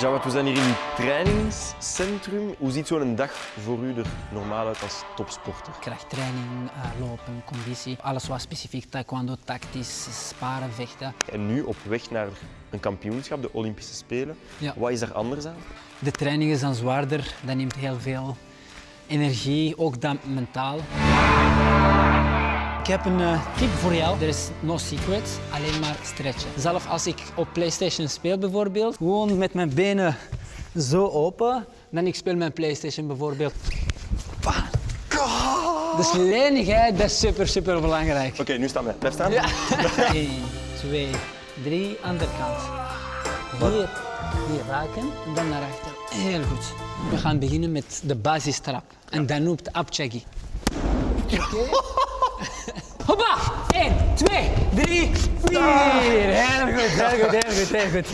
Jawad, we zijn hier in het trainingscentrum. Hoe ziet zo'n dag voor u er normaal uit als topsporter? Krachttraining, uh, lopen, conditie, alles wat specifiek taekwondo, tactisch, sparen, vechten. En nu op weg naar een kampioenschap, de Olympische Spelen. Ja. Wat is er anders aan? De training is dan zwaarder, dat neemt heel veel energie, ook dan mentaal. Ik heb een uh, tip voor jou. Er is no secret, alleen maar stretchen. Zelf als ik op PlayStation speel bijvoorbeeld, gewoon met mijn benen zo open, dan ik speel mijn PlayStation bijvoorbeeld. Dus lenigheid, dat is super, super belangrijk. Oké, nu staan we. Blijf staan. Ja. 1, 2, 3, andere kant. Hier, hier raken en dan naar achter. Heel goed. We gaan beginnen met de basistrap. En dan noemt Abchagi. Oké? Hoppa! 1, 2, 3, 4. Heel goed, heel goed, heel goed, heel goed.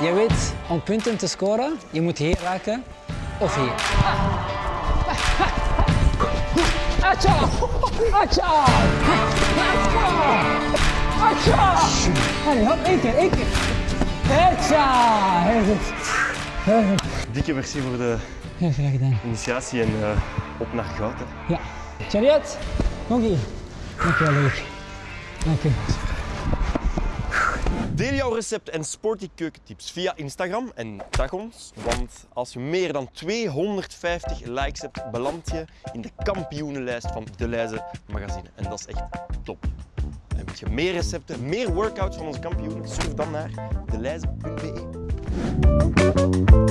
Je weet, om punten te scoren, je moet hier raken of hier. Acha! Acha! Acha! Allee, hop, één keer, één keer. Acha! Heel goed. Dikke merci voor de graag gedaan. initiatie en uh, op naar goud. Hè. Ja. Chariot, nog hier. Dank je wel, leuk. Dank je. Deel jouw recept en sporty keukentips via Instagram en tag ons, want als je meer dan 250 likes hebt, beland je in de kampioenenlijst van De Leize magazine. En dat is echt top. En wil je meer recepten, meer workouts van onze kampioenen, surf dan naar deleize.be. Thank you.